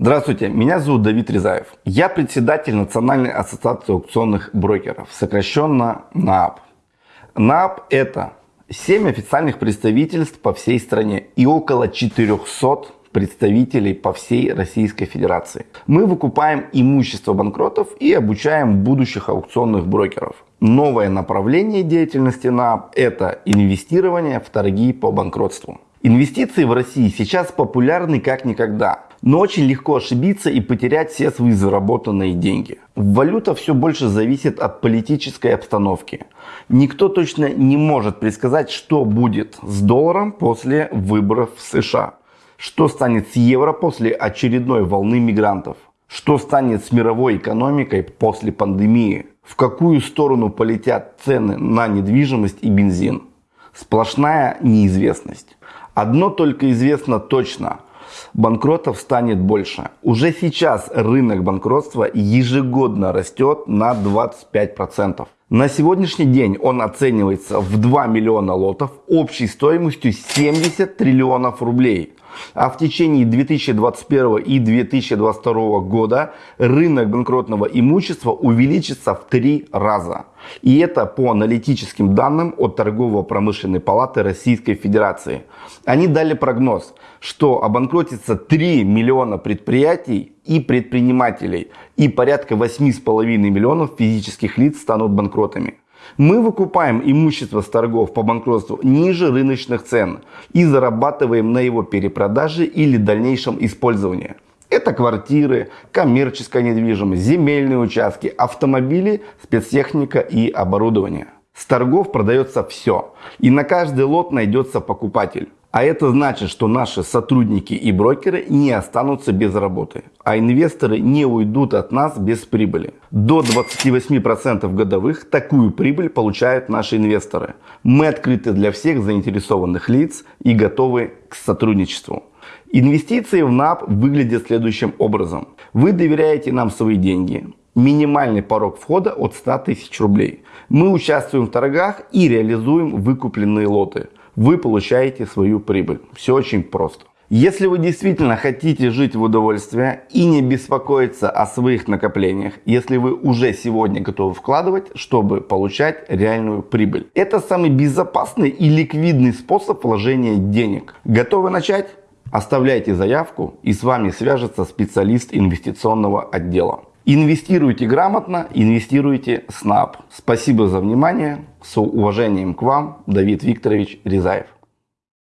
Здравствуйте, меня зовут Давид Резаев. Я председатель Национальной ассоциации аукционных брокеров, сокращенно НААП. НААП это 7 официальных представительств по всей стране и около 400 представителей по всей Российской Федерации. Мы выкупаем имущество банкротов и обучаем будущих аукционных брокеров. Новое направление деятельности НААП – это инвестирование в торги по банкротству. Инвестиции в России сейчас популярны как никогда. Но очень легко ошибиться и потерять все свои заработанные деньги. Валюта все больше зависит от политической обстановки. Никто точно не может предсказать, что будет с долларом после выборов в США. Что станет с евро после очередной волны мигрантов. Что станет с мировой экономикой после пандемии. В какую сторону полетят цены на недвижимость и бензин. Сплошная неизвестность. Одно только известно точно – банкротов станет больше. Уже сейчас рынок банкротства ежегодно растет на 25%. На сегодняшний день он оценивается в 2 миллиона лотов общей стоимостью 70 триллионов рублей. А в течение 2021 и 2022 года рынок банкротного имущества увеличится в три раза. И это по аналитическим данным от Торгово-промышленной палаты Российской Федерации. Они дали прогноз, что обанкротится 3 миллиона предприятий и предпринимателей, и порядка 8,5 миллионов физических лиц станут банкротами. Мы выкупаем имущество с торгов по банкротству ниже рыночных цен и зарабатываем на его перепродаже или дальнейшем использовании. Это квартиры, коммерческая недвижимость, земельные участки, автомобили, спецтехника и оборудование. С торгов продается все. И на каждый лот найдется покупатель. А это значит, что наши сотрудники и брокеры не останутся без работы, а инвесторы не уйдут от нас без прибыли. До 28% годовых такую прибыль получают наши инвесторы. Мы открыты для всех заинтересованных лиц и готовы к сотрудничеству. Инвестиции в НАП выглядят следующим образом. Вы доверяете нам свои деньги. Минимальный порог входа от 100 тысяч рублей. Мы участвуем в торгах и реализуем выкупленные лоты вы получаете свою прибыль. Все очень просто. Если вы действительно хотите жить в удовольствие и не беспокоиться о своих накоплениях, если вы уже сегодня готовы вкладывать, чтобы получать реальную прибыль. Это самый безопасный и ликвидный способ вложения денег. Готовы начать? Оставляйте заявку и с вами свяжется специалист инвестиционного отдела. Инвестируйте грамотно, инвестируйте с НАП. Спасибо за внимание. С уважением к вам, Давид Викторович Резаев.